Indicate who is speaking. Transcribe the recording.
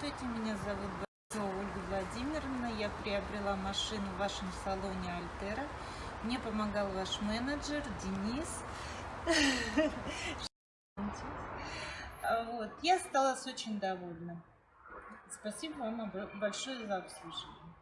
Speaker 1: Здравствуйте, меня зовут Борисова Ольга Владимировна. Я приобрела машину в вашем салоне Альтера. Мне помогал ваш менеджер Денис. Вот. Я осталась очень довольна. Спасибо вам большое за обслуживание.